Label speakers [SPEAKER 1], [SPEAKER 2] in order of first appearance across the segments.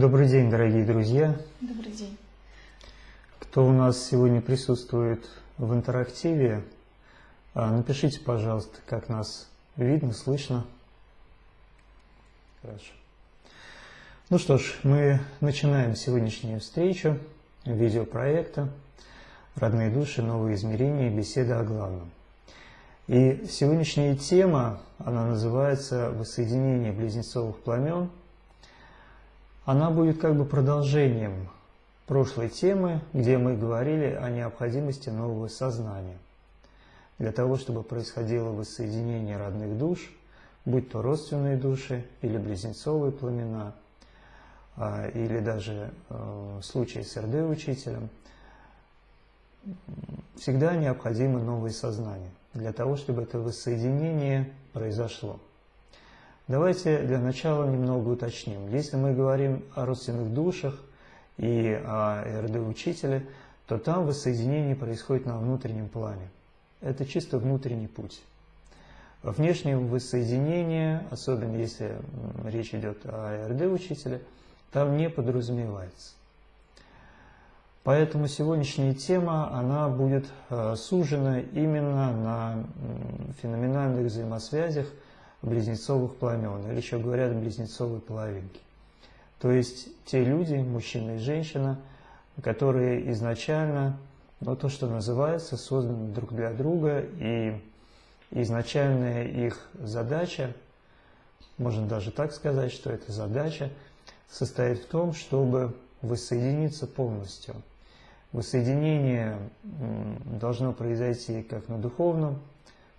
[SPEAKER 1] Добрый день, дорогие друзья.
[SPEAKER 2] Добрый день.
[SPEAKER 1] Кто у нас сегодня присутствует в интерактиве, а, напишите, пожалуйста, как нас видно, слышно. Хорошо. Ну что ж, мы начинаем сегодняшнюю встречу видеопроекта «Родные души. Новые измерения. Беседа о главном». И сегодняшняя тема, она называется «Воссоединение близнецовых пламен». Она будет как бы продолжением прошлой темы, где мы говорили о необходимости нового сознания. Для того, чтобы происходило воссоединение родных душ, будь то родственные души или близнецовые пламена, а, или даже в случае с РД-учителем, всегда необходимо новое сознание для того, чтобы это воссоединение произошло. Давайте для начала немного уточним. Если мы говорим о родственных душах и о РД-учителе, то там воссоединение происходит на внутреннем плане. Это чисто внутренний путь. Внешнее воссоединение, особенно если речь идет о РД-учителе, там не подразумевается. Поэтому сегодняшняя тема, она будет э, сужена именно на феноменальных взаимосвязях близнецовых пламен, или еще говорят близнецовые половинки. То есть те люди, мужчина и женщина, которые изначально, ну то, что называется, созданы друг для друга, и изначальная их задача, можно даже так сказать, что эта задача состоит в том, чтобы воссоединиться полностью – Воссоединение должно произойти как на духовном,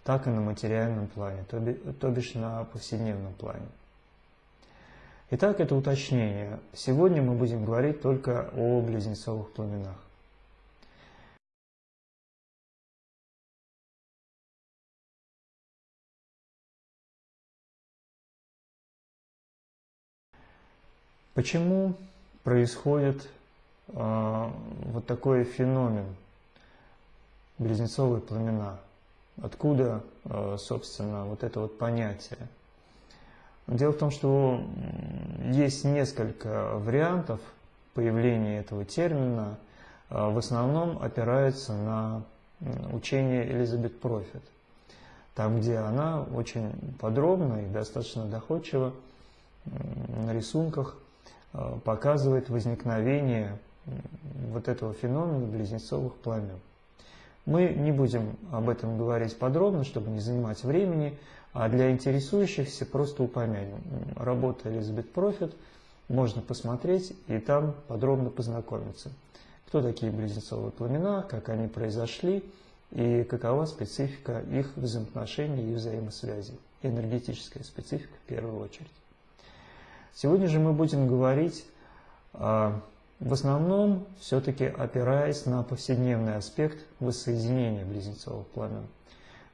[SPEAKER 1] так и на материальном плане, то, бишь на повседневном плане. Итак, это уточнение. Сегодня мы будем говорить только о близнецовых пламенах. Почему происходит а, вот такой феномен близнецовые пламена. Откуда, а, собственно, вот это вот понятие? Дело в том, что есть несколько вариантов появления этого термина, а, в основном опираются на учение Элизабет Профит, там, где она очень подробно и достаточно доходчиво на рисунках показывает возникновение вот этого феномена близнецовых пламен. Мы не будем об этом говорить подробно, чтобы не занимать времени, а для интересующихся просто упомянем. Работа Элизабет Профит можно посмотреть и там подробно познакомиться. Кто такие близнецовые пламена, как они произошли и какова специфика их взаимоотношений и взаимосвязи. Энергетическая специфика в первую очередь. Сегодня же мы будем говорить о в основном все-таки опираясь на повседневный аспект воссоединения близнецовых пламен.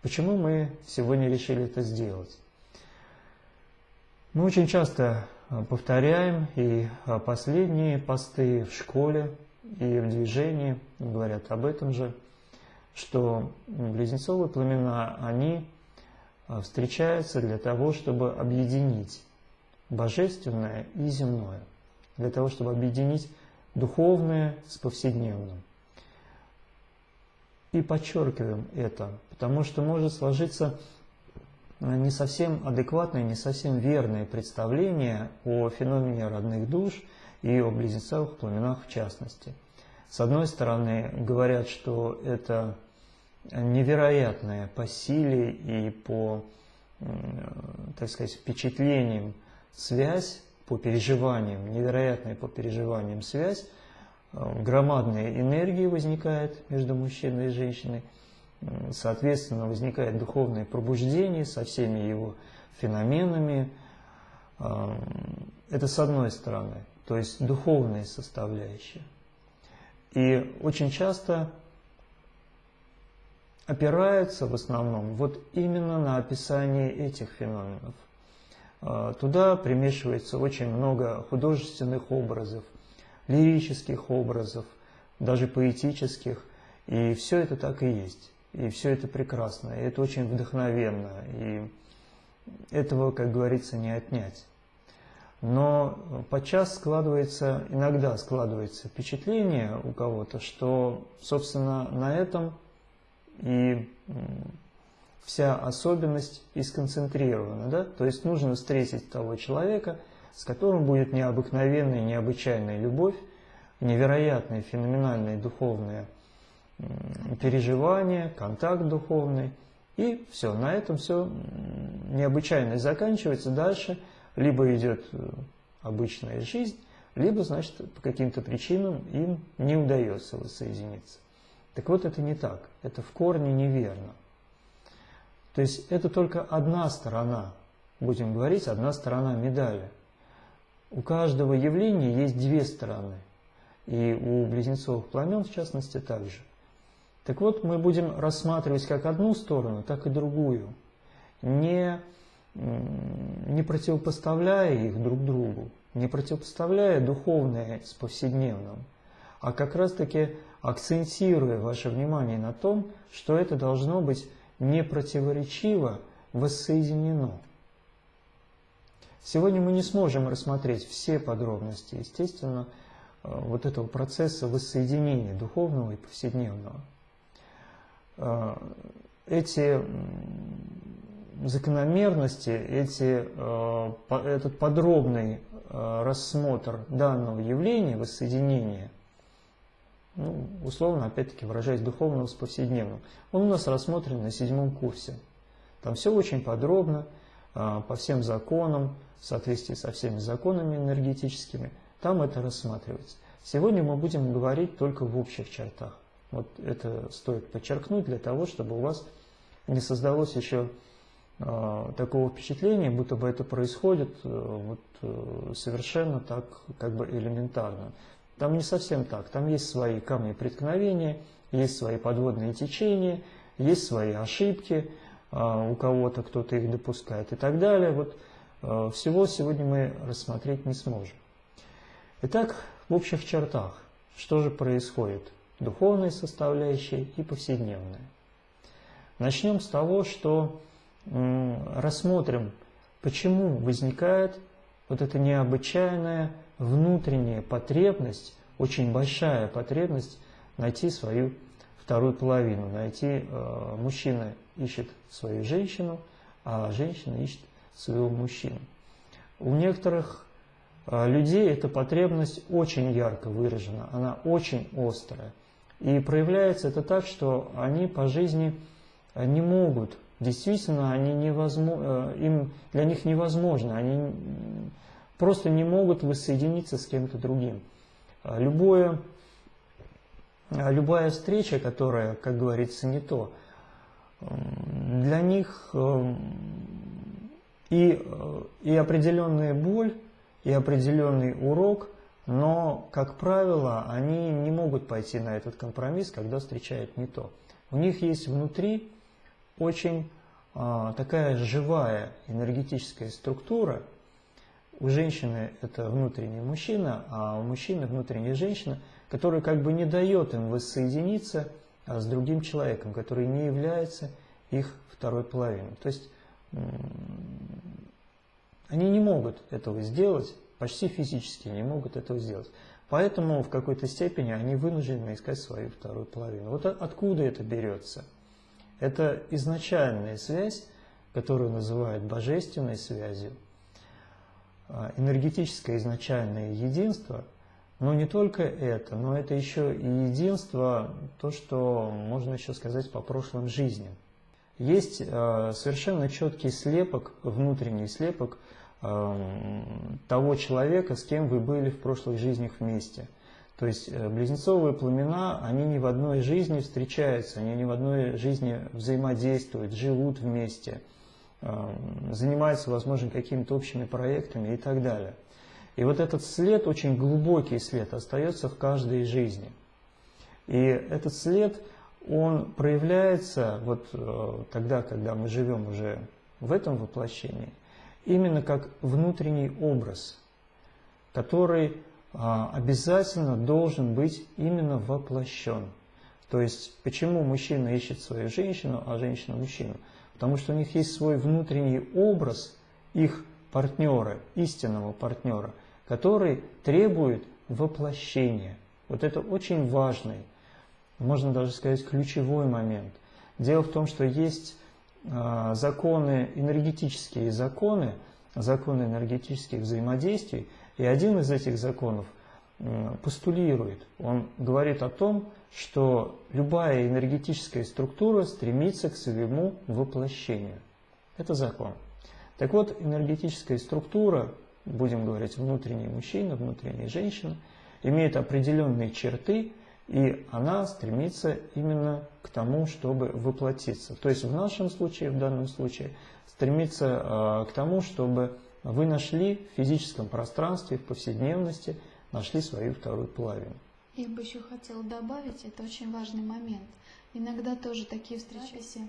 [SPEAKER 1] Почему мы сегодня решили это сделать? Мы очень часто а, повторяем, и а, последние посты в школе и в движении говорят об этом же, что близнецовые пламена, они а, встречаются для того, чтобы объединить божественное и земное, для того, чтобы объединить духовное с повседневным. И подчеркиваем это, потому что может сложиться э, не совсем адекватное, не совсем верное представление о феномене родных душ и о близнецовых пламенах в частности. С одной стороны, говорят, что это невероятная по силе и по, так сказать, впечатлениям связь по переживаниям, невероятная по переживаниям связь, э, громадная энергия возникает между мужчиной и женщиной, соответственно, возникает духовное пробуждение со всеми его феноменами. Э, это с одной стороны, то есть духовная составляющая. И очень часто опираются в основном вот именно на описание этих феноменов. А, туда примешивается очень много художественных образов, лирических образов, даже поэтических. И все это так и есть. И все это прекрасно, и это очень вдохновенно, и этого, как говорится, не отнять. Но подчас складывается, иногда складывается впечатление у кого-то, что, собственно, на этом и вся особенность и сконцентрирована. Да? То есть нужно встретить того человека, с которым будет необыкновенная, необычайная любовь, невероятные, феноменальные духовные переживания, контакт духовный. И все, на этом все необычайно заканчивается. Дальше либо идет э, обычная жизнь, либо, значит, по каким-то причинам им не удается воссоединиться. Так вот, это не так. Это в корне неверно. То есть это только одна сторона, будем говорить, одна сторона медали. У каждого явления есть две стороны. И у близнецовых пламен, в частности, также. Так вот, мы будем рассматривать как одну сторону, так и другую, не, не противопоставляя их друг другу, не противопоставляя духовное с повседневным, а как раз-таки акцентируя ваше внимание на том, что это должно быть не противоречиво воссоединено. Сегодня мы не сможем рассмотреть все подробности, естественно, э, вот этого процесса воссоединения духовного и повседневного. Э, эти закономерности, эти, э, этот подробный рассмотр данного явления, воссоединения, ну, условно, опять-таки, выражаясь духовного с повседневным. Он у нас рассмотрен на седьмом курсе. Там все очень подробно, а, по всем законам, в соответствии со всеми законами энергетическими, там это рассматривается. Сегодня мы будем говорить только в общих чертах. Вот это стоит подчеркнуть для того, чтобы у вас не создалось еще э, такого впечатления, будто бы это происходит э, вот, э, совершенно так как бы элементарно. Там не совсем так. Там есть свои камни преткновения, есть свои подводные течения, есть свои ошибки, а, у кого-то кто-то их допускает и так далее. Вот а, всего сегодня мы рассмотреть не сможем. Итак, в общих чертах, что же происходит? Духовная составляющая и повседневная. Начнем с того, что рассмотрим, почему возникает вот эта необычайная внутренняя потребность, очень большая потребность найти свою вторую половину, найти, э, мужчина ищет свою женщину, а женщина ищет своего мужчину. У некоторых э, людей эта потребность очень ярко выражена, она очень острая. И проявляется это так, что они по жизни не могут, действительно, они невозможно, э, им, для них невозможно, они просто не могут воссоединиться с кем-то другим. А любое, а любая встреча, которая, как говорится, не то, для них и, и определенная боль, и определенный урок, но, как правило, они не могут пойти на этот компромисс, когда встречают не то. У них есть внутри очень а, такая живая энергетическая структура, у женщины это внутренний мужчина, а у мужчины внутренняя женщина, которая как бы не дает им воссоединиться а с другим человеком, который не является их второй половиной. То есть они не могут этого сделать, почти физически не могут этого сделать. Поэтому в какой-то степени они вынуждены искать свою вторую половину. Вот откуда это берется? Это изначальная связь, которую называют божественной связью, энергетическое изначальное единство, но не только это, но это еще и единство, то, что можно еще сказать по прошлым жизням. Есть э, совершенно четкий слепок, внутренний слепок э, того человека, с кем вы были в прошлых жизнях вместе. То есть э, близнецовые пламена, они не в одной жизни встречаются, они не в одной жизни взаимодействуют, живут вместе – занимается, возможно, какими-то общими проектами и так далее. И вот этот след, очень глубокий след, остается в каждой жизни. И этот след, он проявляется вот э, тогда, когда мы живем уже в этом воплощении, именно как внутренний образ, который а, обязательно должен быть именно воплощен. То есть, почему мужчина ищет свою женщину, а женщина мужчину? Потому что у них есть свой внутренний образ их партнера, истинного партнера, который требует воплощения. Вот это очень важный, можно даже сказать, ключевой момент. Дело в том, что есть э, законы, энергетические законы, законы энергетических взаимодействий, и один из этих законов постулирует, он говорит о том, что любая энергетическая структура стремится к своему воплощению. Это закон. Так вот, энергетическая структура, будем говорить, внутренний мужчина, внутренняя женщина, имеет определенные черты, и она стремится именно к тому, чтобы воплотиться. То есть в нашем случае, в данном случае, стремится э, к тому, чтобы вы нашли в физическом пространстве, в повседневности – нашли свою вторую половину.
[SPEAKER 2] Я бы еще хотела добавить, это очень важный момент. Иногда тоже такие встречи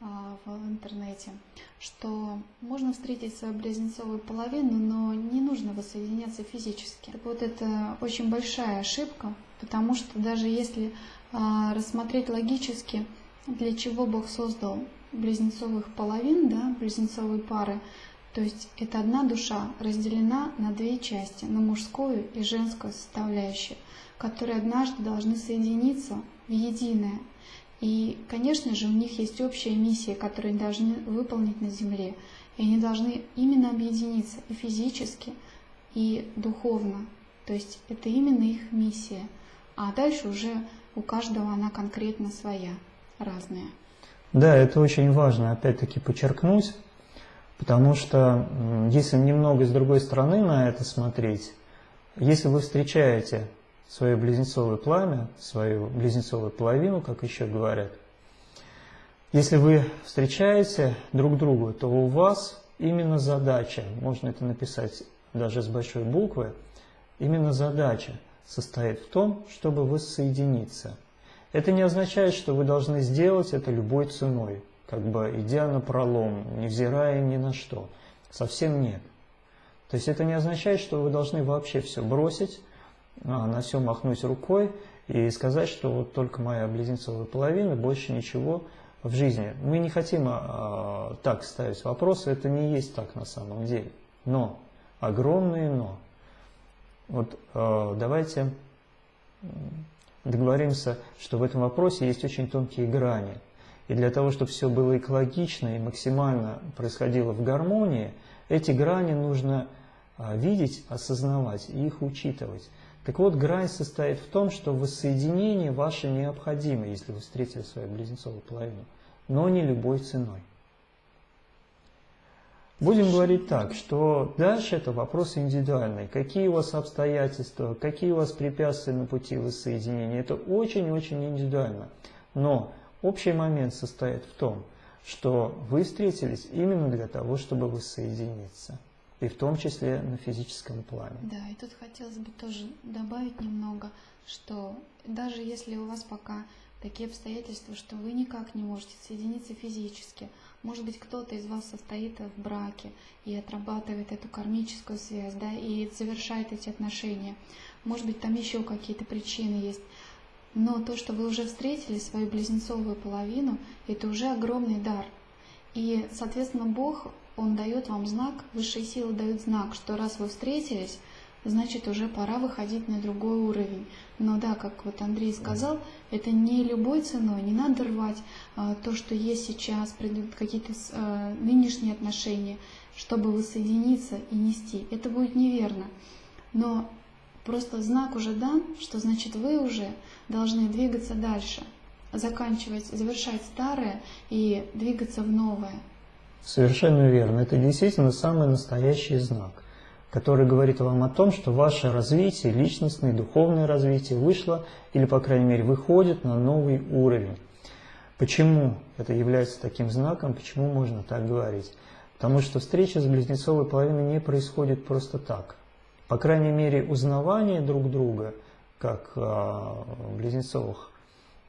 [SPEAKER 2] а, в интернете, что можно встретить свою близнецовую половину, но не нужно воссоединяться физически. Так вот это очень большая ошибка, потому что даже если а, рассмотреть логически, для чего Бог создал близнецовых половин, да, близнецовые пары, то есть это одна душа разделена на две части, на мужскую и женскую составляющие, которые однажды должны соединиться в единое. И, конечно же, у них есть общая миссия, которую они должны выполнить на Земле. И они должны именно объединиться и физически, и духовно. То есть это именно их миссия. А дальше уже у каждого она конкретно своя, разная.
[SPEAKER 1] Да, это очень важно опять-таки подчеркнуть, Потому что если немного с другой стороны на это смотреть, если вы встречаете свое близнецовое пламя, свою близнецовую половину, как еще говорят, если вы встречаете друг друга, то у вас именно задача, можно это написать даже с большой буквы, именно задача состоит в том, чтобы воссоединиться. Это не означает, что вы должны сделать это любой ценой как бы идя на пролом, невзирая ни на что. Совсем нет. То есть это не означает, что вы должны вообще все бросить, а, на все махнуть рукой и сказать, что вот только моя близнецовая половина, больше ничего в жизни. Мы не хотим а, так ставить вопросы, это не есть так на самом деле. Но, огромное но. Вот а, давайте договоримся, что в этом вопросе есть очень тонкие грани – и для того, чтобы все было экологично и максимально происходило в гармонии, эти грани нужно а, видеть, осознавать и их учитывать. Так вот, грань состоит в том, что воссоединение ваше необходимо, если вы встретили свою близнецовую половину, но не любой ценой. Будем говорить так, что дальше это вопрос индивидуальный. Какие у вас обстоятельства, какие у вас препятствия на пути воссоединения, это очень-очень индивидуально. Но Общий момент состоит в том, что вы встретились именно для того, чтобы воссоединиться, и в том числе на физическом плане.
[SPEAKER 2] Да, и тут хотелось бы тоже добавить немного, что даже если у вас пока такие обстоятельства, что вы никак не можете соединиться физически, может быть, кто-то из вас состоит в браке и отрабатывает эту кармическую связь, да, и завершает эти отношения. Может быть, там еще какие-то причины есть. Но то, что вы уже встретили свою близнецовую половину, это уже огромный дар. И, соответственно, Бог, Он дает вам знак, высшие силы дают знак, что раз вы встретились, значит уже пора выходить на другой уровень. Но да, как вот Андрей сказал, это не любой ценой, не надо рвать а, то, что есть сейчас, какие-то а, нынешние отношения, чтобы воссоединиться и нести. Это будет неверно. Но Просто знак уже дан, что значит вы уже должны двигаться дальше, заканчивать, завершать старое и двигаться в новое.
[SPEAKER 1] Совершенно верно. Это действительно самый настоящий знак, который говорит вам о том, что ваше развитие, личностное, духовное развитие вышло или, по крайней мере, выходит на новый уровень. Почему это является таким знаком, почему можно так говорить? Потому что встреча с близнецовой половиной не происходит просто так – по крайней мере, узнавание друг друга, как а, близнецовых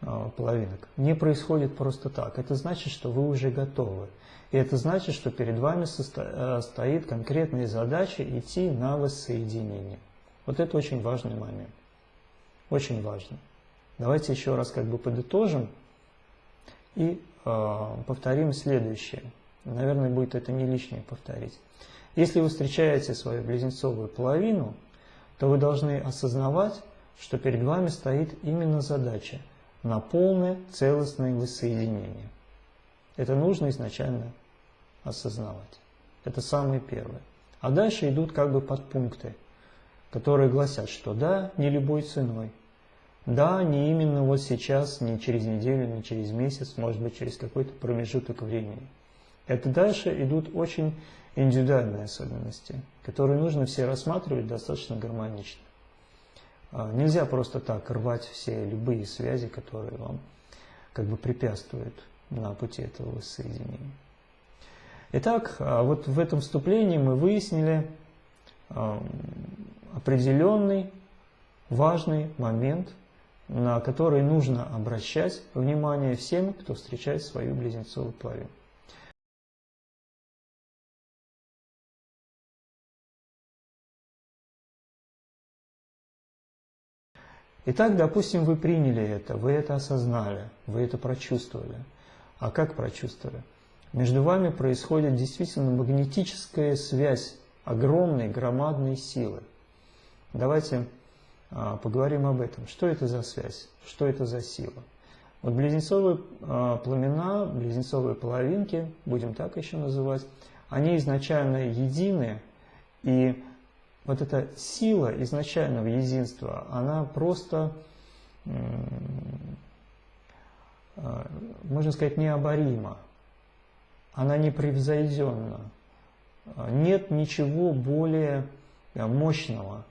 [SPEAKER 1] а, половинок, не происходит просто так. Это значит, что вы уже готовы. И это значит, что перед вами э, стоит конкретная задача идти на воссоединение. Вот это очень важный момент. Очень важно. Давайте еще раз как бы подытожим и э, повторим следующее. Наверное, будет это не лишнее повторить. Если вы встречаете свою близнецовую половину, то вы должны осознавать, что перед вами стоит именно задача на полное целостное воссоединение. Это нужно изначально осознавать. Это самое первое. А дальше идут как бы подпункты, которые гласят, что да, не любой ценой. Да, не именно вот сейчас, не через неделю, не через месяц, может быть через какой-то промежуток времени. Это дальше идут очень индивидуальные особенности, которые нужно все рассматривать достаточно гармонично. А, нельзя просто так рвать все любые связи, которые вам как бы препятствуют на пути этого воссоединения. Итак, а вот в этом вступлении мы выяснили определенный важный момент, на который нужно обращать внимание всем, кто встречает свою близнецовую половину. Итак, допустим, вы приняли это, вы это осознали, вы это прочувствовали. А как прочувствовали? Между вами происходит действительно магнетическая связь огромной, громадной силы. Давайте а, поговорим об этом. Что это за связь? Что это за сила? Вот близнецовые а, пламена, близнецовые половинки, будем так еще называть, они изначально едины, и вот эта сила изначального единства, она просто, а, можно сказать, необорима она непревзойденна. Нет ничего более э, мощного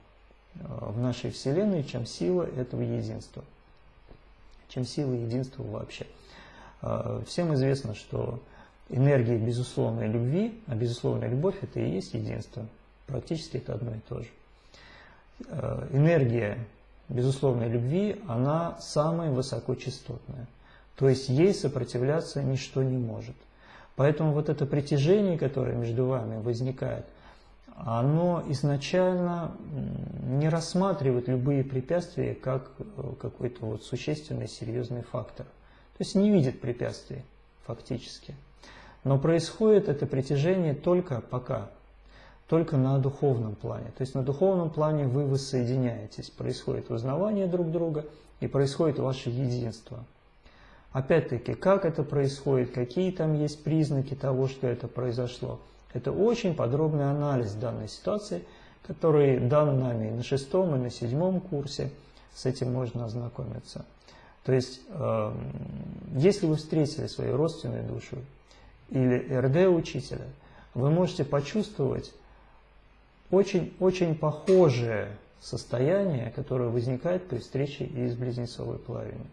[SPEAKER 1] э, в нашей Вселенной, чем сила этого единства, чем сила единства вообще. Э, всем известно, что энергия безусловной любви, а безусловная любовь – это и есть единство. Практически это одно и то же. Энергия безусловной любви, она самая высокочастотная. То есть ей сопротивляться ничто не может. Поэтому вот это притяжение, которое между вами возникает, оно изначально не рассматривает любые препятствия как э, какой-то вот существенный, серьезный фактор. То есть не видит препятствий фактически. Но происходит это притяжение только пока, только на духовном плане. То есть на духовном плане вы воссоединяетесь, происходит узнавание друг друга и происходит ваше единство – Опять-таки, как это происходит, какие там есть признаки того, что это произошло. Это очень подробный анализ данной ситуации, который дан нами на шестом и на седьмом курсе. С этим можно ознакомиться. То есть, э, если вы встретили свою родственную душу или РД-учителя, вы можете почувствовать очень-очень похожее состояние, которое возникает при встрече из близнецовой половины.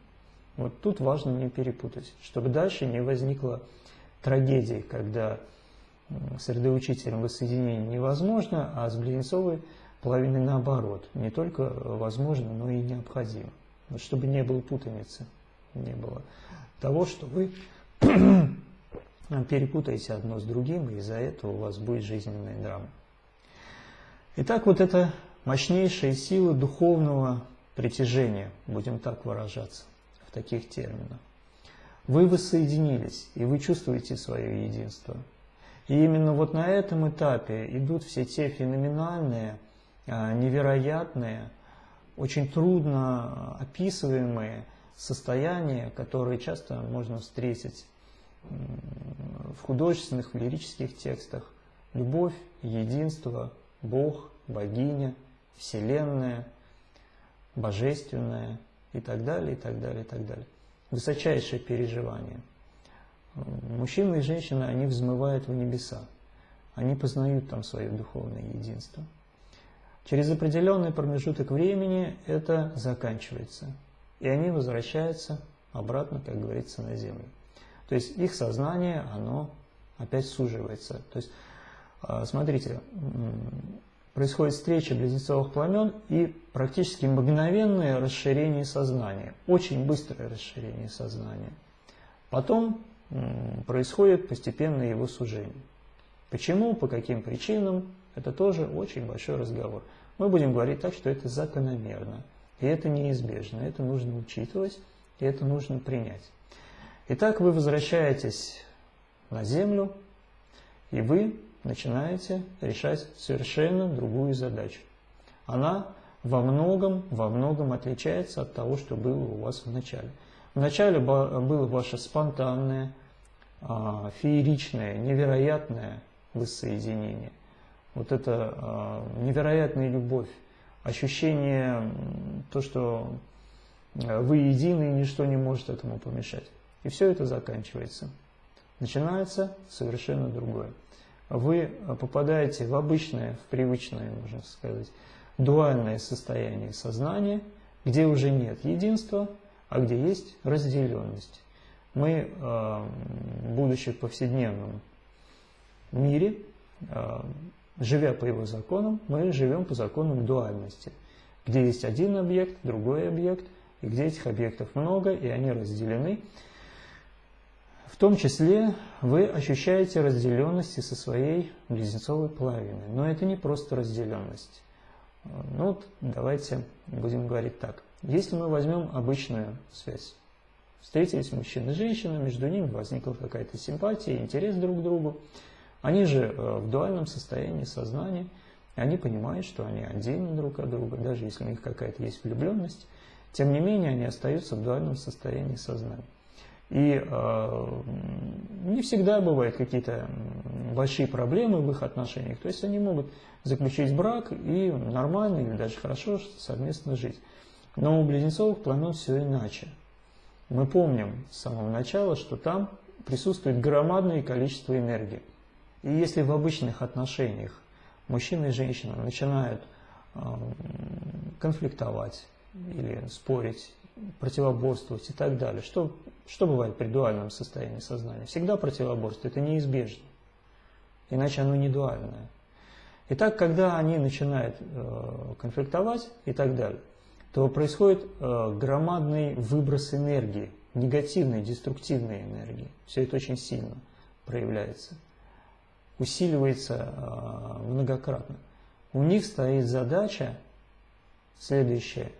[SPEAKER 1] Вот тут важно не перепутать, чтобы дальше не возникло трагедии, когда с РД-учителем воссоединение невозможно, а с близнецовой половиной наоборот. Не только возможно, но и необходимо. Вот чтобы не было путаницы, не было того, что вы перепутаете одно с другим, и из-за этого у вас будет жизненная драма. Итак, вот это мощнейшая сила духовного притяжения, будем так выражаться таких терминов. Вы воссоединились, и вы чувствуете свое единство. И именно вот на этом этапе идут все те феноменальные, а, невероятные, очень трудно описываемые состояния, которые часто можно встретить в художественных, в лирических текстах. Любовь, единство, Бог, богиня, Вселенная, Божественное – и так далее, и так далее, и так далее. Высочайшее переживание. Мужчины и женщины, они взмывают в небеса. Они познают там свое духовное единство. Через определенный промежуток времени это заканчивается. И они возвращаются обратно, как говорится, на землю. То есть их сознание, оно опять суживается. То есть, смотрите, происходит встреча близнецовых пламен и практически мгновенное расширение сознания, очень быстрое расширение сознания. Потом происходит постепенное его сужение. Почему, по каким причинам, это тоже очень большой разговор. Мы будем говорить так, что это закономерно, и это неизбежно, это нужно учитывать, и это нужно принять. Итак, вы возвращаетесь на Землю, и вы начинаете решать совершенно другую задачу. Она во многом, во многом отличается от того, что было у вас в начале. В начале было ваше спонтанное, а, фееричное, невероятное воссоединение. Вот это а, невероятная любовь, ощущение, то, что вы едины и ничто не может этому помешать. И все это заканчивается. Начинается совершенно другое. Вы попадаете в обычное, в привычное, можно сказать, дуальное состояние сознания, где уже нет единства, а где есть разделенность. Мы, э, будучи в повседневном мире, э, живя по его законам, мы живем по законам дуальности, где есть один объект, другой объект, и где этих объектов много, и они разделены. В том числе вы ощущаете разделенности со своей близнецовой половиной. Но это не просто разделенность. Ну вот давайте будем говорить так. Если мы возьмем обычную связь, встретились мужчина и женщина, между ними возникла какая-то симпатия, интерес друг к другу, они же э, в дуальном состоянии сознания, они понимают, что они отдельны друг от друга, даже если у них какая-то есть влюбленность, тем не менее они остаются в дуальном состоянии сознания. И э, не всегда бывают какие-то большие проблемы в их отношениях. То есть они могут заключить брак и нормально или даже хорошо совместно жить. Но у близнецовых племен все иначе. Мы помним с самого начала, что там присутствует громадное количество энергии. И если в обычных отношениях мужчина и женщина начинают э, конфликтовать или спорить, противоборствовать и так далее, что что бывает при дуальном состоянии сознания? Всегда противоборство, это неизбежно. Иначе оно не дуальное. Итак, когда они начинают э, конфликтовать и так далее, то происходит э, громадный выброс энергии, негативной, деструктивной энергии. Все это очень сильно проявляется, усиливается э, многократно. У них стоит задача следующая,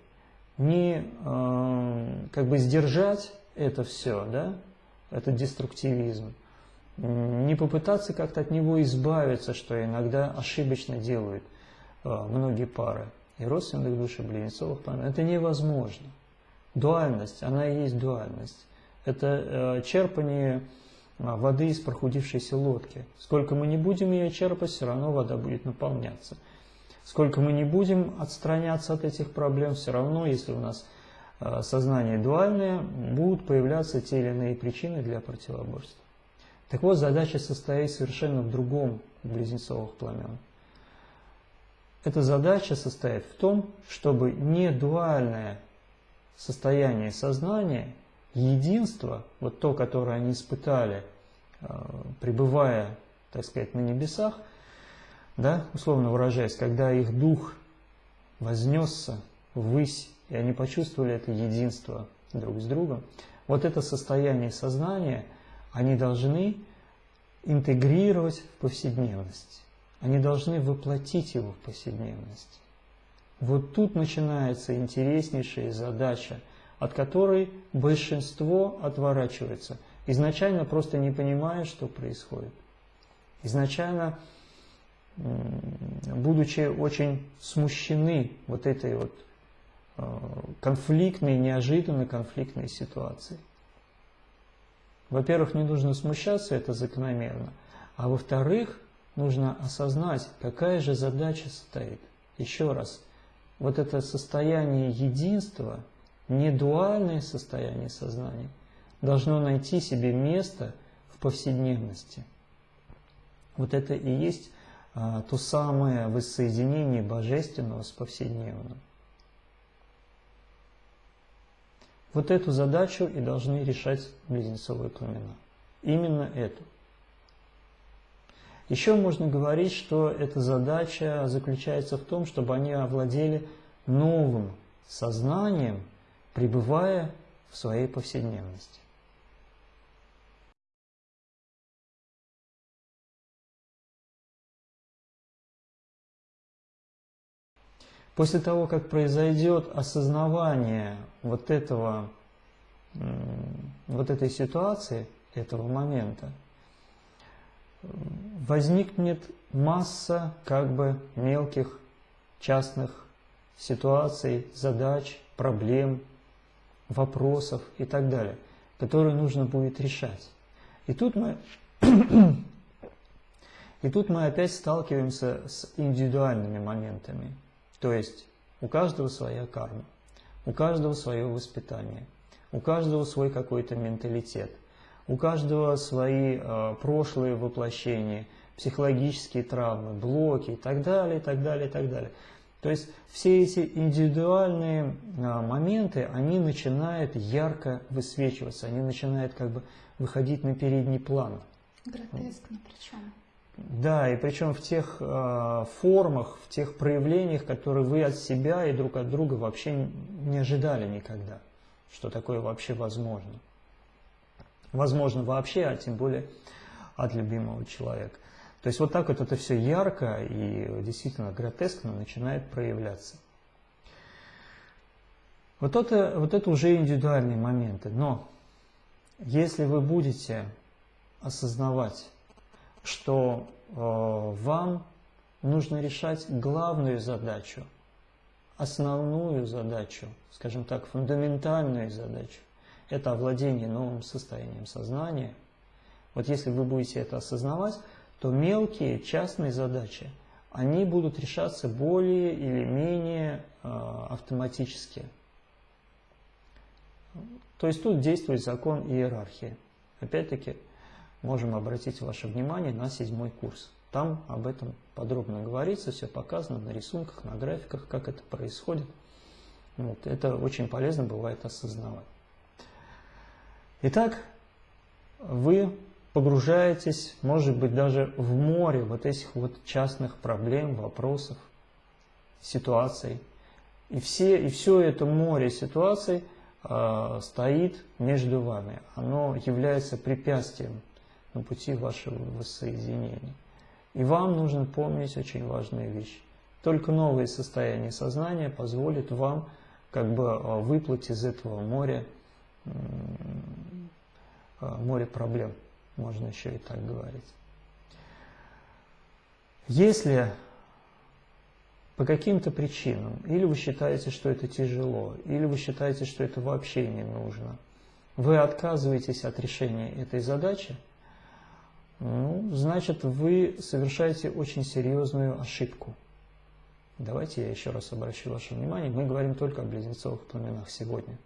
[SPEAKER 1] не э, как бы сдержать это все, да, это деструктивизм. Не попытаться как-то от него избавиться, что иногда ошибочно делают э, многие пары. И родственных душ, и близнецовых пламен. Это невозможно. Дуальность, она и есть дуальность. Это э, черпание воды из прохудившейся лодки. Сколько мы не будем ее черпать, все равно вода будет наполняться. Сколько мы не будем отстраняться от этих проблем, все равно, если у нас Э, сознание дуальное, будут появляться те или иные причины для противоборства. Так вот, задача состоит совершенно в другом у близнецовых пламен. Эта задача состоит в том, чтобы не дуальное состояние сознания, единство, вот то, которое они испытали, э, пребывая, так сказать, на небесах, да, условно выражаясь, когда их дух вознесся ввысь и они почувствовали это единство друг с другом. Вот это состояние сознания они должны интегрировать в повседневность. Они должны воплотить его в повседневность. Вот тут начинается интереснейшая задача, от которой большинство отворачивается, изначально просто не понимая, что происходит. Изначально, будучи очень смущены вот этой вот Э, конфликтной, неожиданно конфликтной ситуации. Во-первых, не нужно смущаться, это закономерно. А во-вторых, нужно осознать, какая же задача стоит. Еще раз, вот это состояние единства, не дуальное состояние сознания, должно найти себе место в повседневности. Вот это и есть то самое воссоединение божественного с повседневным. Вот эту задачу и должны решать близнецовые племена. Именно эту. Еще можно говорить, что эта задача заключается в том, чтобы они овладели новым сознанием, пребывая в своей повседневности. После того, как произойдет осознавание вот этого, вот этой ситуации, этого момента, возникнет масса как бы мелких частных ситуаций, задач, проблем, вопросов и так далее, которые нужно будет решать. И тут мы, и тут мы опять сталкиваемся с индивидуальными моментами. То есть у каждого своя карма, у каждого свое воспитание, у каждого свой какой-то менталитет, у каждого свои э, прошлые воплощения, психологические травмы, блоки и так далее, и так далее, и так далее. То есть все эти индивидуальные а, моменты, они начинают ярко высвечиваться, они начинают как бы выходить на передний план.
[SPEAKER 2] Гротескно причем.
[SPEAKER 1] Да, и причем в тех э, формах, в тех проявлениях, которые вы от себя и друг от друга вообще не ожидали никогда, что такое вообще возможно. Возможно вообще, а тем более от любимого человека. То есть вот так вот это все ярко и действительно гротескно начинает проявляться. Вот это, вот это уже индивидуальные моменты. Но если вы будете осознавать, что э, вам нужно решать главную задачу, основную задачу, скажем так, фундаментальную задачу, это овладение новым состоянием сознания. Вот если вы будете это осознавать, то мелкие частные задачи, они будут решаться более или менее э, автоматически. То есть тут действует закон иерархии. Опять-таки, можем обратить ваше внимание на седьмой курс. Там об этом подробно говорится, все показано на рисунках, на графиках, как это происходит. Вот, это очень полезно бывает осознавать. Итак, вы погружаетесь, может быть, даже в море вот этих вот частных проблем, вопросов, ситуаций. И, все, и все это море ситуаций э, стоит между вами. Оно является препятствием на пути вашего воссоединения. И вам нужно помнить очень важную вещь. Только новое состояние сознания позволит вам как бы а, выплыть из этого моря, а, моря проблем можно еще и так говорить. Если по каким-то причинам, или вы считаете, что это тяжело, или вы считаете, что это вообще не нужно, вы отказываетесь от решения этой задачи, ну, значит, вы совершаете очень серьезную ошибку. Давайте я еще раз обращу ваше внимание, мы говорим только о близнецовых пламенах сегодня.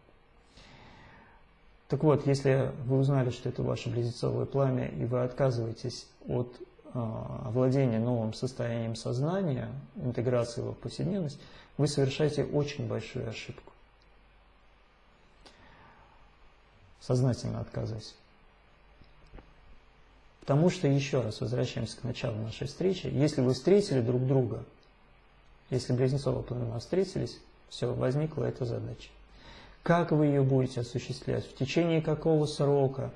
[SPEAKER 1] Так вот, если вы узнали, что это ваше близнецовое пламя, и вы отказываетесь от э, владения новым состоянием сознания, интеграции его в повседневность, вы совершаете очень большую ошибку. Сознательно отказывайтесь. Потому что, еще раз возвращаемся к началу нашей встречи, если вы встретили друг друга, если близнецовые пламена встретились, все, возникла эта задача. Как вы ее будете осуществлять, в течение какого срока,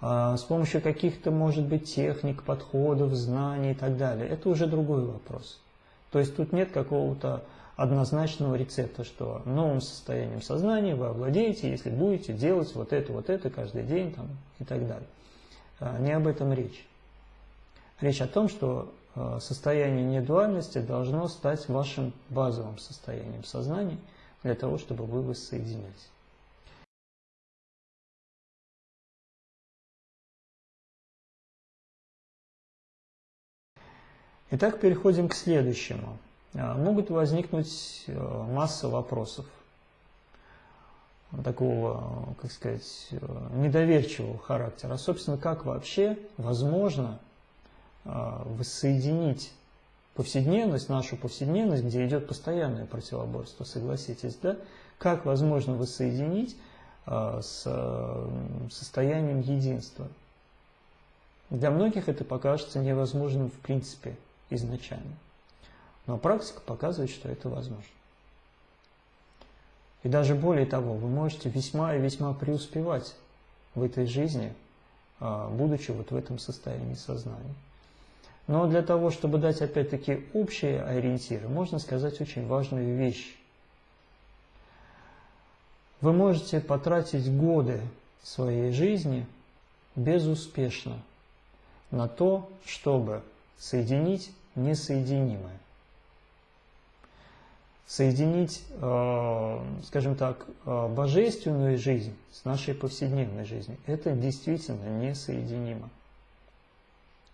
[SPEAKER 1] а, с помощью каких-то, может быть, техник, подходов, знаний и так далее. Это уже другой вопрос. То есть тут нет какого-то однозначного рецепта, что новым состоянием сознания вы овладеете, если будете делать вот это, вот это каждый день там, и так далее. А, не об этом речь. Речь о том, что а, состояние недуальности должно стать вашим базовым состоянием сознания для того, чтобы вы воссоединялись. Итак, переходим к следующему. А, могут возникнуть э, масса вопросов такого, как сказать, э, недоверчивого характера. А, собственно, как вообще возможно а, воссоединить повседневность, нашу повседневность, где идет постоянное противоборство, согласитесь, да? Как возможно воссоединить с состоянием единства? Для многих это покажется невозможным в принципе изначально. Но практика показывает, что это возможно. И даже более того, вы можете весьма и весьма преуспевать в этой жизни, а, будучи вот в этом состоянии сознания. Но для того, чтобы дать опять-таки общие ориентиры, можно сказать очень важную вещь. Вы можете потратить годы своей жизни безуспешно на то, чтобы соединить несоединимое. Соединить, э, скажем так, э, божественную жизнь с нашей повседневной жизнью. Это действительно несоединимо.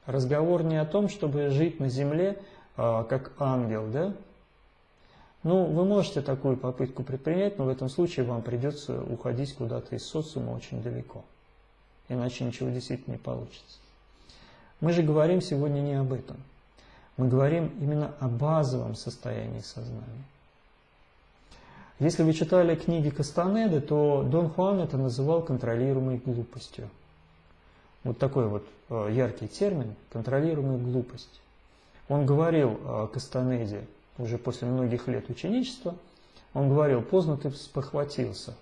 [SPEAKER 1] Разговор не о том, чтобы жить на земле э, как ангел, да? Ну, вы можете такую попытку предпринять, но в этом случае вам придется уходить куда-то из социума очень далеко. Иначе ничего действительно не получится. Мы же говорим сегодня не об этом. Мы говорим именно о базовом состоянии сознания. Если вы читали книги Кастанеды, то Дон Хуан это называл контролируемой глупостью. Вот такой вот э, яркий термин – контролируемая глупость. Он говорил о Кастанеде уже после многих лет ученичества, он говорил, поздно ты спохватился,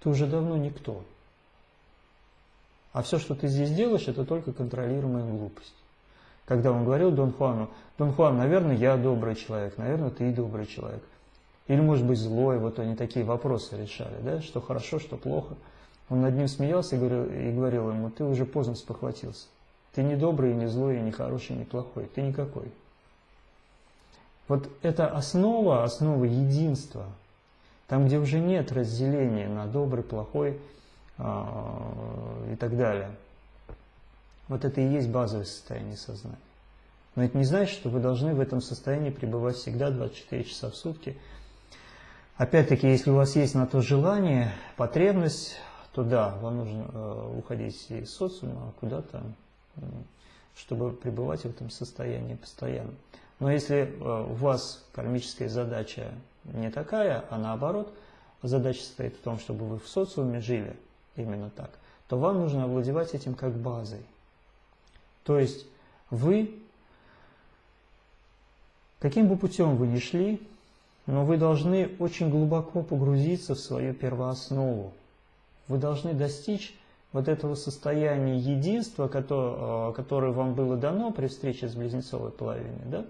[SPEAKER 1] ты уже давно никто. А все, что ты здесь делаешь, это только контролируемая глупость. Когда он говорил Дон Хуану, Дон Хуан, наверное, я добрый человек, наверное, ты добрый человек. Или, может быть, злой, вот они такие вопросы решали, да, что хорошо, что плохо. Он над ним смеялся и говорил, и говорил ему, ты уже поздно спохватился. Ты не добрый, не злой, не хороший, не плохой, ты никакой. Вот это основа, основа единства, там, где уже нет разделения на добрый, плохой, а, и так далее. Вот это и есть базовое состояние сознания. Но это не значит, что вы должны в этом состоянии пребывать всегда 24 часа в сутки. Опять-таки, если у вас есть на то желание, потребность, то да, вам нужно э, уходить из социума куда-то, чтобы пребывать в этом состоянии постоянно. Но если э, у вас кармическая задача не такая, а наоборот, задача состоит в том, чтобы вы в социуме жили, именно так, то вам нужно овладевать этим как базой. То есть вы, каким бы путем вы ни шли, но вы должны очень глубоко погрузиться в свою первооснову. Вы должны достичь вот этого состояния единства, которое, которое вам было дано при встрече с близнецовой половиной. Да?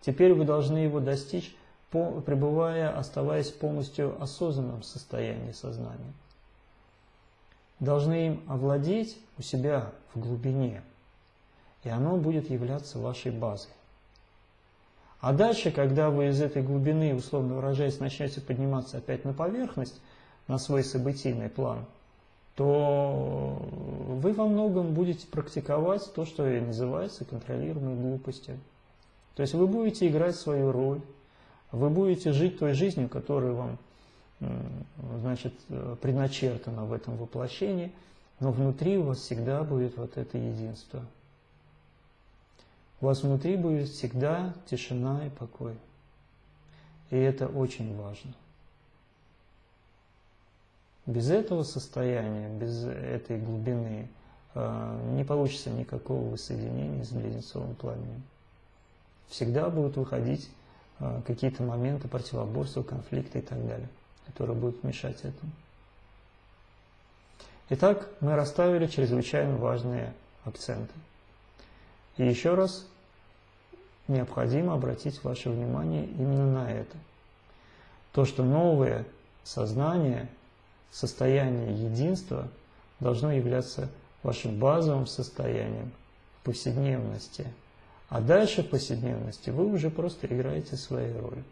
[SPEAKER 1] Теперь вы должны его достичь, пребывая, оставаясь полностью осознанном состоянии сознания должны им овладеть у себя в глубине, и оно будет являться вашей базой. А дальше, когда вы из этой глубины, условно выражаясь, начнете подниматься опять на поверхность, на свой событийный план, то вы во многом будете практиковать то, что и называется контролируемой глупостью. То есть вы будете играть свою роль, вы будете жить той жизнью, которую вам значит, предначертано в этом воплощении, но внутри у вас всегда будет вот это единство. У вас внутри будет всегда тишина и покой. И это очень важно. Без этого состояния, без этой глубины э, не получится никакого воссоединения с близнецовым пламенем. Всегда будут выходить э, какие-то моменты противоборства, конфликта и так далее которые будут мешать этому. Итак, мы расставили чрезвычайно важные акценты. И еще раз необходимо обратить ваше внимание именно на это. То, что новое сознание, состояние единства должно являться вашим базовым состоянием повседневности. А дальше в повседневности вы уже просто играете своей роль.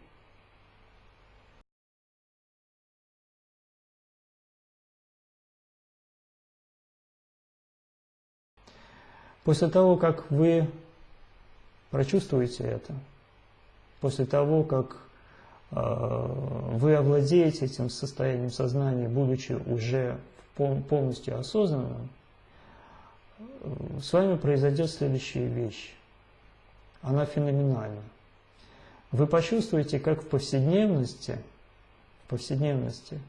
[SPEAKER 1] После того, как вы прочувствуете это, после того, как э, вы овладеете этим состоянием сознания, будучи уже полностью осознанным, с вами произойдет следующая вещь. Она феноменальна. Вы почувствуете, как в повседневности, в повседневности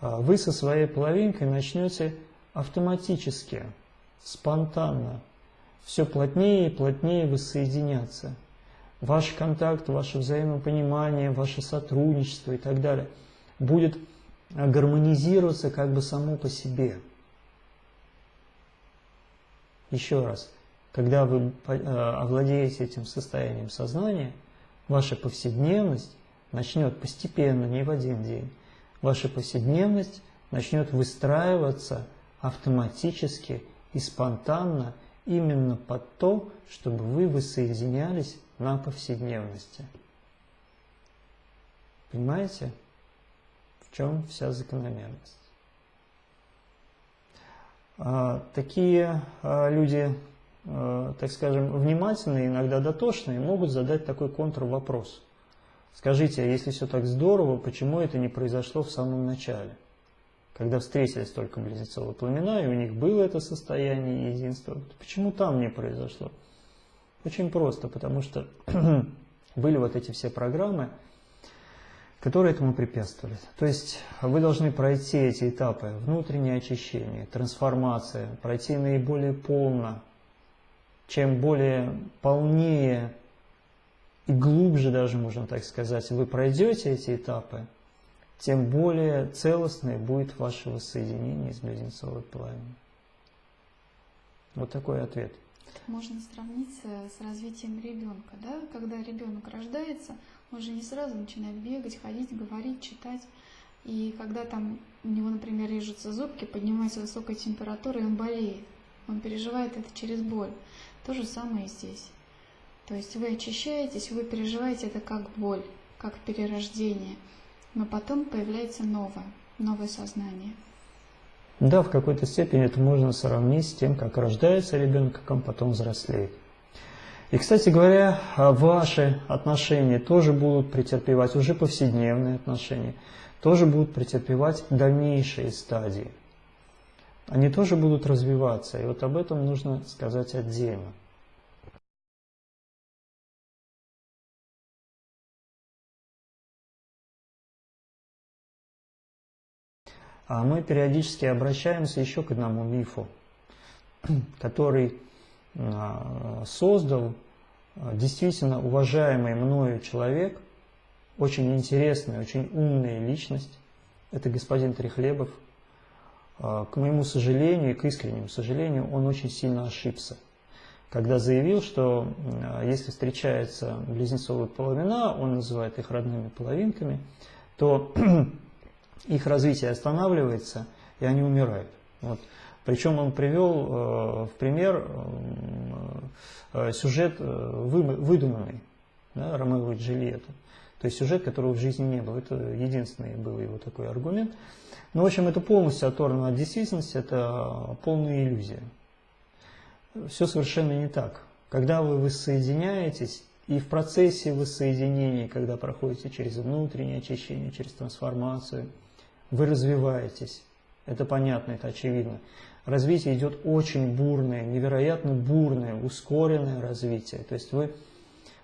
[SPEAKER 1] э, вы со своей половинкой начнете автоматически, спонтанно все плотнее и плотнее воссоединяться. Ваш контакт, ваше взаимопонимание, ваше сотрудничество и так далее будет гармонизироваться как бы само по себе. Еще раз, когда вы э, овладеете этим состоянием сознания, ваша повседневность начнет постепенно, не в один день, ваша повседневность начнет выстраиваться автоматически и спонтанно, именно под то, чтобы вы воссоединялись на повседневности. Понимаете, в чем вся закономерность? А, такие а, люди, а, так скажем, внимательные, иногда дотошные, могут задать такой контрвопрос. Скажите, а если все так здорово, почему это не произошло в самом начале? Когда встретились только близнецовые пламена, и у них было это состояние единства, почему там не произошло? Очень просто, потому что были вот эти все программы, которые этому препятствовали. То есть вы должны пройти эти этапы, внутреннее очищение, трансформация, пройти наиболее полно. Чем более полнее и глубже даже, можно так сказать, вы пройдете эти этапы, тем более целостное будет ваше воссоединение с близнецовой пламенем. Вот такой ответ.
[SPEAKER 2] Можно сравнить с развитием ребенка. Да? Когда ребенок рождается, он же не сразу начинает бегать, ходить, говорить, читать. И когда там у него, например, режутся зубки, поднимается высокая температура, и он болеет. Он переживает это через боль. То же самое и здесь. То есть вы очищаетесь, вы переживаете это как боль, как перерождение. Но потом появляется новое, новое сознание.
[SPEAKER 1] Да, в какой-то степени это можно сравнить с тем, как рождается ребенок, как он потом взрослеет. И, кстати говоря, ваши отношения тоже будут претерпевать, уже повседневные отношения, тоже будут претерпевать дальнейшие стадии. Они тоже будут развиваться, и вот об этом нужно сказать отдельно. А мы периодически обращаемся еще к одному мифу, который а, создал а, действительно уважаемый мною человек, очень интересная, очень умная личность, это господин Трехлебов. А, к моему сожалению и к искреннему сожалению, он очень сильно ошибся, когда заявил, что если встречаются близнецовые половина, он называет их родными половинками, то их развитие останавливается, и они умирают. Вот. Причем он привел э, в пример э, э сюжет э, вы, выдуманный, да, Ромео и Джульетта. То есть сюжет, которого в жизни не было. Это единственный был его такой аргумент. Но, в общем, это полностью оторвано от действительности, это полная иллюзия. Все совершенно не так. Когда вы воссоединяетесь, и в процессе воссоединения, когда проходите через внутреннее очищение, через трансформацию – вы развиваетесь. Это понятно, это очевидно. Развитие идет очень бурное, невероятно бурное, ускоренное развитие. То есть вы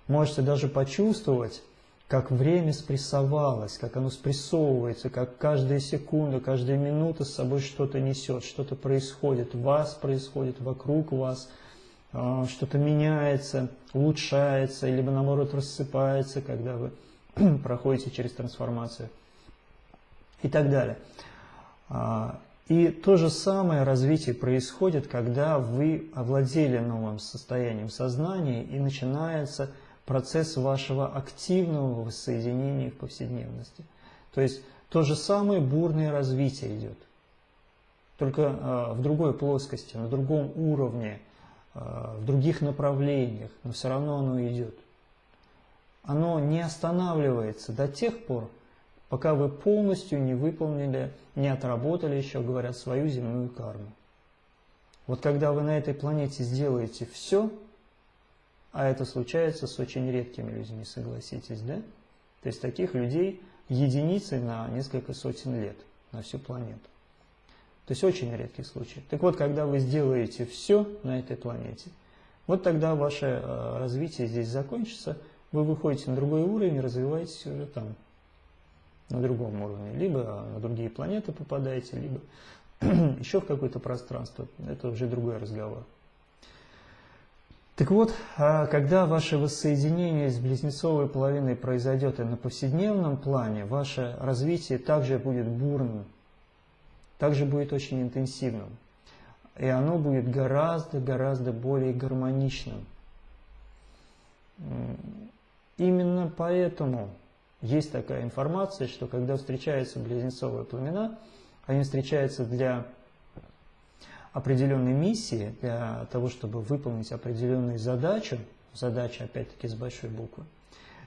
[SPEAKER 1] можете даже почувствовать, как время спрессовалось, как оно спрессовывается, как каждая секунда, каждая минута с собой что-то несет, что-то происходит, вас происходит, вокруг вас, а, что-то меняется, улучшается, либо наоборот рассыпается, когда вы проходите через трансформацию и так далее. А, и то же самое развитие происходит, когда вы овладели новым состоянием сознания и начинается процесс вашего активного воссоединения в повседневности. То есть то же самое бурное развитие идет, только э, в другой плоскости, на другом уровне, э, в других направлениях, но все равно оно идет. Оно не останавливается до тех пор, пока вы полностью не выполнили, не отработали еще, говорят, свою земную карму. Вот когда вы на этой планете сделаете все, а это случается с очень редкими людьми, согласитесь, да? То есть таких людей единицы на несколько сотен лет на всю планету. То есть очень редкий случай. Так вот, когда вы сделаете все на этой планете, вот тогда ваше э, развитие здесь закончится, вы выходите на другой уровень, развиваетесь уже там на другом уровне. Либо на другие планеты попадаете, либо еще в какое-то пространство. Это уже другой разговор. Так вот, а когда ваше воссоединение с близнецовой половиной произойдет и на повседневном плане, ваше развитие также будет бурным, также будет очень интенсивным. И оно будет гораздо-гораздо более гармоничным. Именно поэтому есть такая информация, что когда встречаются близнецовые пламена, они встречаются для определенной миссии, для того, чтобы выполнить определенную задачу, задача опять-таки с большой буквы,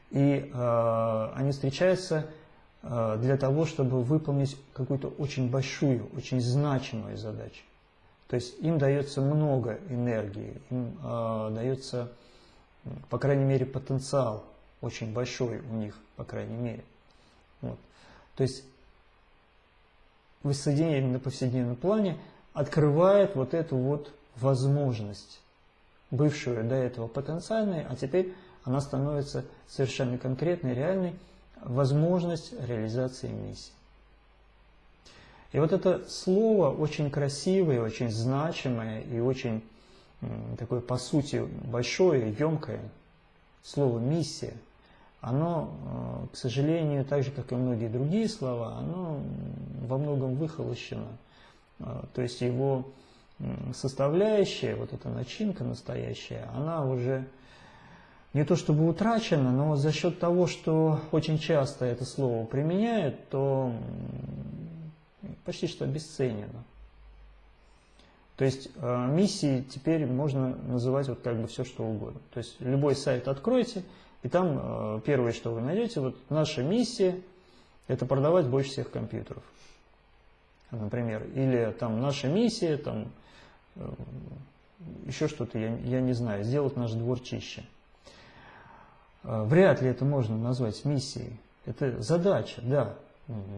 [SPEAKER 1] и э, они встречаются э, для того, чтобы выполнить какую-то очень большую, очень значимую задачу. То есть им дается много энергии, им э, дается, по крайней мере, потенциал очень большой у них, по крайней мере. Вот. То есть воссоединение на повседневном плане открывает вот эту вот возможность, бывшую до этого потенциальной, а теперь она становится совершенно конкретной, реальной, возможность реализации миссии. И вот это слово очень красивое, очень значимое и очень такое, по сути, большое, емкое, слово «миссия», оно, э, к сожалению, так же, как и многие другие слова, оно во многом выхолощено. Э, то есть его составляющая, вот эта начинка настоящая, она уже не то чтобы утрачена, но за счет того, что очень часто это слово применяют, то почти что обесценено. То есть э, миссии теперь можно называть вот как бы все что угодно. То есть любой сайт откройте, и там э, первое, что вы найдете, вот наша миссия – это продавать больше всех компьютеров, например. Или там наша миссия, там э, еще что-то, я, я не знаю, сделать наш двор чище. Э, вряд ли это можно назвать миссией. Это задача, да,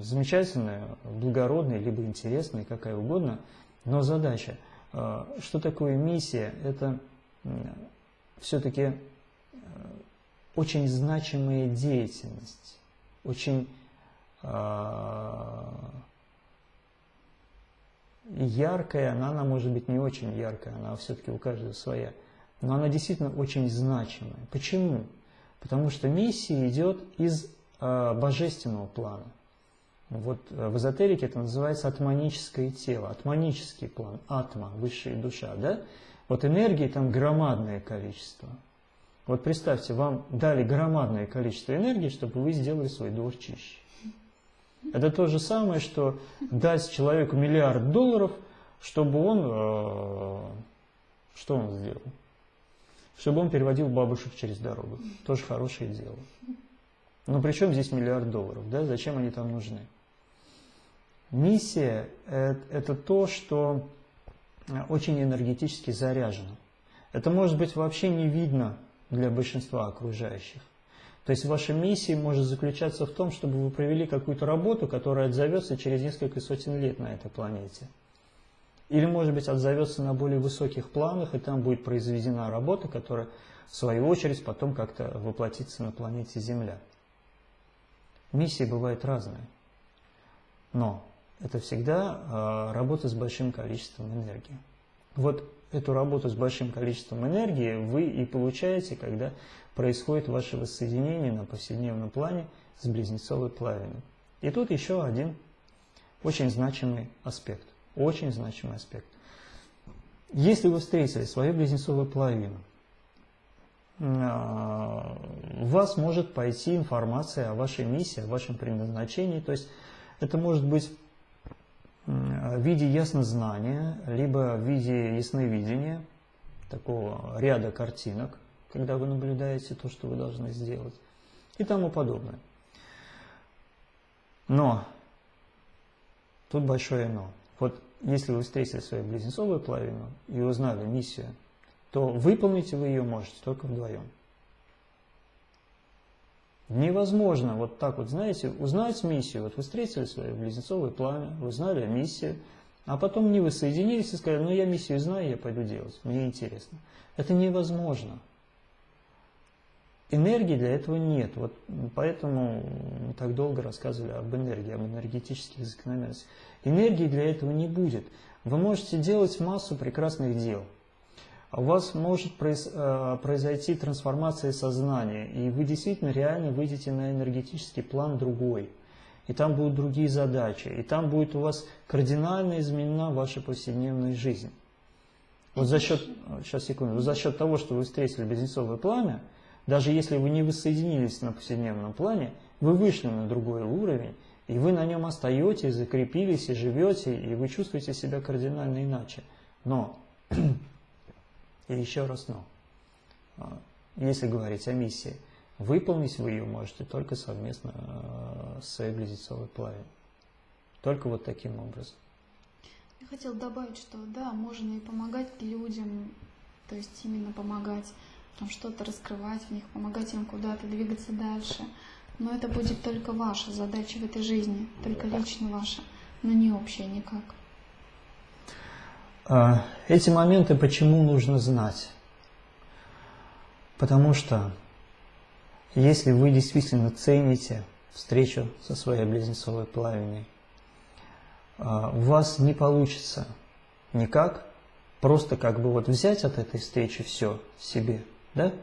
[SPEAKER 1] замечательная, благородная, либо интересная, какая угодно, но задача. Что такое миссия? Это все-таки очень значимая деятельность, очень яркая, она, она может быть не очень яркая, она все-таки у каждого своя, но она действительно очень значимая. Почему? Потому что миссия идет из э, божественного плана. Вот э, в эзотерике это называется атманическое тело, атманический план, атма, высшая душа, да? Вот энергии там громадное количество. Вот представьте, вам дали громадное количество энергии, чтобы вы сделали свой двор чище. Это то же самое, что дать человеку миллиард долларов, чтобы он... Э, что он сделал? чтобы он переводил бабушек через дорогу. Тоже хорошее дело. Но при чем здесь миллиард долларов? Да? Зачем они там нужны? Миссия – это то, что очень энергетически заряжено. Это может быть вообще не видно для большинства окружающих. То есть ваша миссия может заключаться в том, чтобы вы провели какую-то работу, которая отзовется через несколько сотен лет на этой планете – или, может быть, отзовется на более высоких планах, и там будет произведена работа, которая, в свою очередь, потом как-то воплотится на планете Земля. Миссии бывают разные. Но это всегда э, работа с большим количеством энергии. Вот эту работу с большим количеством энергии вы и получаете, когда происходит ваше воссоединение на повседневном плане с близнецовой плавиной. И тут еще один очень значимый аспект. Очень значимый аспект. Если вы встретили свою близнецовую половину, а, у вас может пойти информация о вашей миссии, о вашем предназначении. То есть это может быть в виде яснознания, либо в виде ясновидения, такого ряда картинок, когда вы наблюдаете то, что вы должны сделать, и тому подобное. Но, тут большое но. Вот если вы встретили свою близнецовую половину и узнали миссию, то выполнить вы ее можете только вдвоем. Невозможно вот так вот, знаете, узнать миссию. Вот вы встретили свою близнецовую пламя, вы знали миссию, а потом не вы соединились и сказали, ну я миссию знаю, я пойду делать, мне интересно. Это невозможно. Энергии для этого нет. Вот поэтому мы так долго рассказывали об энергии, об энергетических закономерностях. Энергии для этого не будет. Вы можете делать массу прекрасных дел. У вас может э, произойти трансформация сознания, и вы действительно реально выйдете на энергетический план другой. И там будут другие задачи, и там будет у вас кардинально изменена ваша повседневная жизнь. Вот за счет, сейчас секунду, за счет того, что вы встретили близнецовое пламя, даже если вы не воссоединились на повседневном плане, вы вышли на другой уровень, и вы на нем остаетесь, закрепились и живете, и вы чувствуете себя кардинально иначе. Но, и еще раз но, а, если говорить о миссии, выполнить вы ее можете только совместно а, с своей близнецовой плавиной. Только вот таким образом.
[SPEAKER 2] Я хотел добавить, что да, можно и помогать людям, то есть именно помогать, там что-то раскрывать в них, помогать им куда-то двигаться дальше. Но это будет только ваша задача в этой жизни, только лично ваша, но не общая никак.
[SPEAKER 1] А, эти моменты почему нужно знать? Потому что если вы действительно цените встречу со своей близнецовой плавиной, а, у вас не получится никак просто как бы вот взять от этой встречи все себе, да,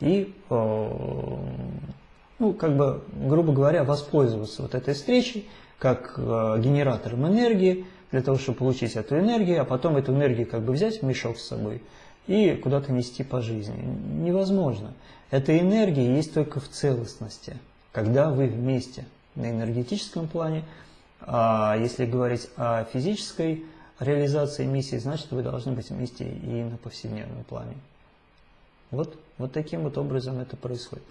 [SPEAKER 1] и, ну, как бы, грубо говоря, воспользоваться вот этой встречей как а, генератором энергии, для того, чтобы получить эту энергию, а потом эту энергию как бы взять в мешок с собой и куда-то нести по жизни. Невозможно. Эта энергия есть только в целостности, когда вы вместе на энергетическом плане, а если говорить о физической реализации миссии, значит вы должны быть вместе и на повседневном плане. Вот, вот таким вот образом это происходит.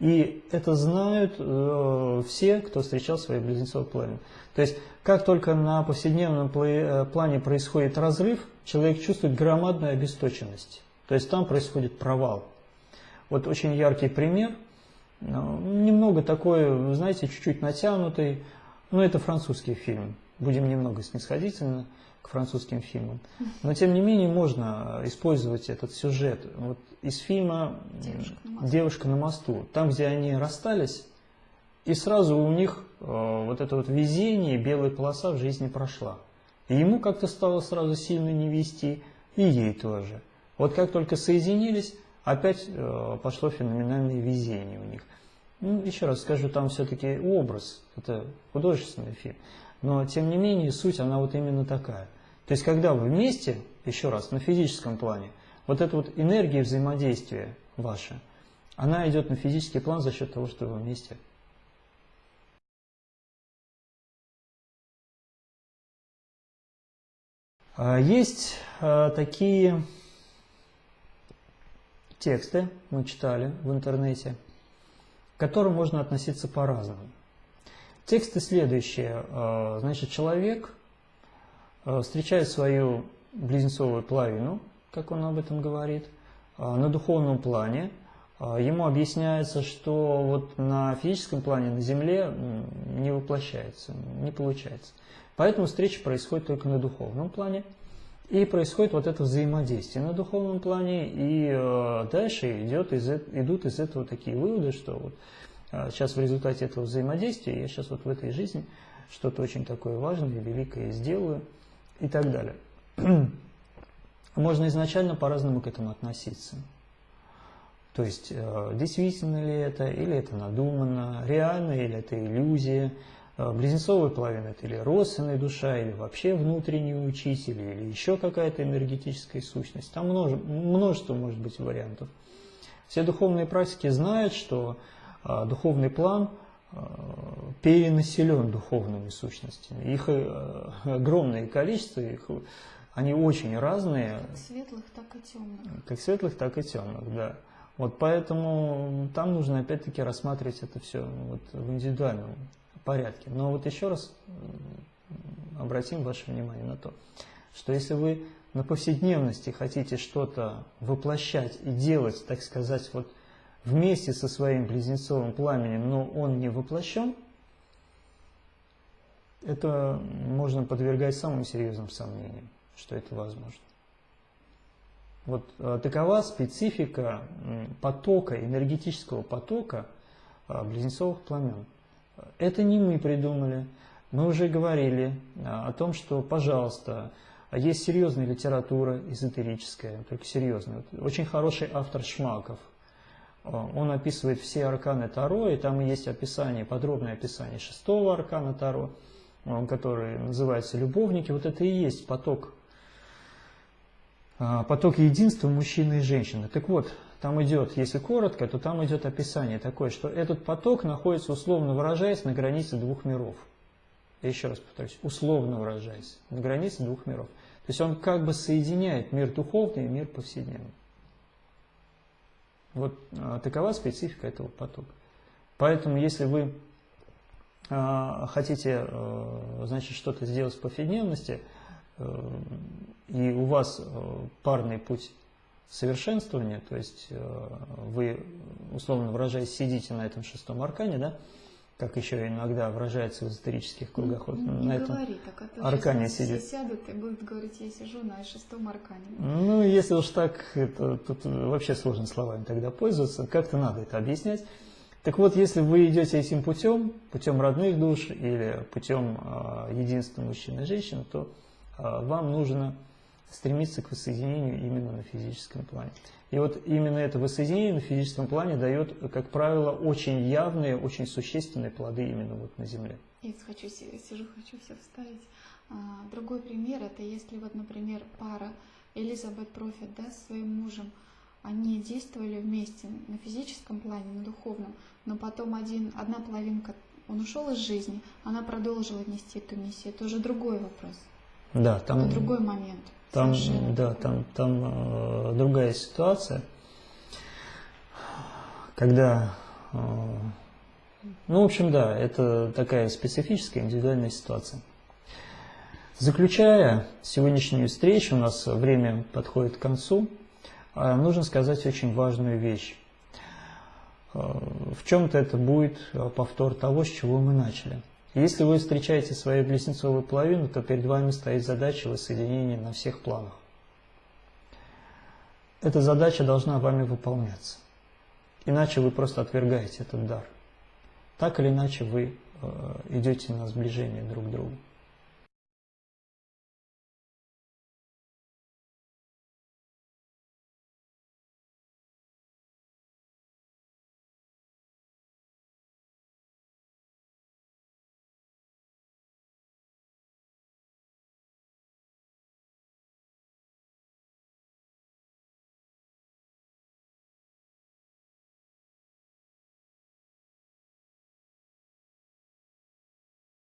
[SPEAKER 1] И это знают э, все, кто встречал свои близнецовые пламя. То есть, как только на повседневном э, плане происходит разрыв, человек чувствует громадную обесточенность. То есть, там происходит провал. Вот очень яркий пример, ну, немного такой, знаете, чуть-чуть натянутый, но это французский фильм. Будем немного снисходительно к французским фильмам. Но тем не менее можно использовать этот сюжет. Вот из фильма «Девушка на мосту», Девушка на мосту там, где они расстались, и сразу у них э, вот это вот везение, белая полоса в жизни прошла. И ему как-то стало сразу сильно не вести, и ей тоже. Вот как только соединились, опять э, пошло феноменальное везение у них. Ну, еще раз скажу, там все-таки образ, это художественный фильм. Но, тем не менее, суть, она вот именно такая. То есть, когда вы вместе, еще раз, на физическом плане, вот эта вот энергия взаимодействия ваша, она идет на физический план за счет того, что вы вместе. А, есть а, такие тексты, мы читали в интернете, к которым можно относиться по-разному. Тексты следующие. А, значит, человек а, встречает свою близнецовую половину, как он об этом говорит, а, на духовном плане. Ему объясняется, что вот на физическом плане, на Земле не воплощается, не получается. Поэтому встреча происходит только на духовном плане. И происходит вот это взаимодействие на духовном плане, и дальше идет из, идут из этого такие выводы, что вот сейчас в результате этого взаимодействия я сейчас вот в этой жизни что-то очень такое важное, великое сделаю и так далее. Можно изначально по-разному к этому относиться. То есть, э, действительно ли это, или это надумано, реально, или это иллюзия, э, близнецовая половина это или родственная душа, или вообще внутренний учитель, или еще какая-то энергетическая сущность. Там множество, множество может быть вариантов. Все духовные практики знают, что а, духовный план а, перенаселен духовными сущностями. Их э, огромное количество, их, они очень разные.
[SPEAKER 2] Как светлых, так и темных.
[SPEAKER 1] Как светлых, так и темных, да. Вот поэтому там нужно опять-таки рассматривать это все вот в индивидуальном порядке. Но вот еще раз обратим ваше внимание на то, что если вы на повседневности хотите что-то воплощать и делать, так сказать, вот вместе со своим близнецовым пламенем, но он не воплощен, это можно подвергать самым серьезным сомнениям, что это возможно. Вот э, такова специфика потока, энергетического потока э, близнецовых пламен. Это не мы придумали. Мы уже говорили э, о том, что, пожалуйста, есть серьезная литература эзотерическая, только серьезная. Очень хороший автор Шмаков, он описывает все арканы Таро, и там есть описание, подробное описание шестого аркана Таро, который называется «Любовники». Вот это и есть поток, а, поток единства мужчины и женщины. Так вот, там идет, если коротко, то там идет описание такое, что этот поток находится, условно выражаясь, на границе двух миров. Я еще раз повторюсь, условно выражаясь, на границе двух миров. То есть он как бы соединяет мир духовный и мир повседневный. Вот а, такова специфика этого потока. Поэтому если вы а, хотите а, значит, что-то сделать в повседневности, а, и у вас а, парный путь совершенствования, то есть вы, условно выражаясь, сидите на этом шестом аркане, да, как еще иногда выражается в эзотерических кругах.
[SPEAKER 2] Не, вот не на этом говори так, а
[SPEAKER 1] аркане сидит.
[SPEAKER 2] Все сядут и будут говорить, я сижу на шестом аркане.
[SPEAKER 1] Ну, если уж так, это, тут вообще сложно словами тогда пользоваться, как-то надо это объяснять. Так вот, если вы идете этим путем, путем родных душ или путем э, единства мужчины и женщины, то э, вам нужно стремиться к воссоединению именно на физическом плане. И вот именно это воссоединение на физическом плане дает, как правило, очень явные, очень существенные плоды именно вот на Земле.
[SPEAKER 2] Я хочу, сижу, хочу все вставить. А, другой пример, это если вот, например, пара Элизабет Профит да, с своим мужем, они действовали вместе на физическом плане, на духовном, но потом один, одна половинка, он ушел из жизни, она продолжила нести эту миссию. Это уже другой вопрос.
[SPEAKER 1] Да, там...
[SPEAKER 2] Это другой момент.
[SPEAKER 1] Там, да, там, там э, другая ситуация, когда, э, ну, в общем, да, это такая специфическая индивидуальная ситуация. Заключая сегодняшнюю встречу, у нас время подходит к концу, э, нужно сказать очень важную вещь. Э, в чем-то это будет повтор того, с чего мы начали – если вы встречаете свою близнецовую половину, то перед вами стоит задача воссоединения на всех планах. Эта задача должна вами выполняться. Иначе вы просто отвергаете этот дар. Так или иначе вы э, идете на сближение друг к другу.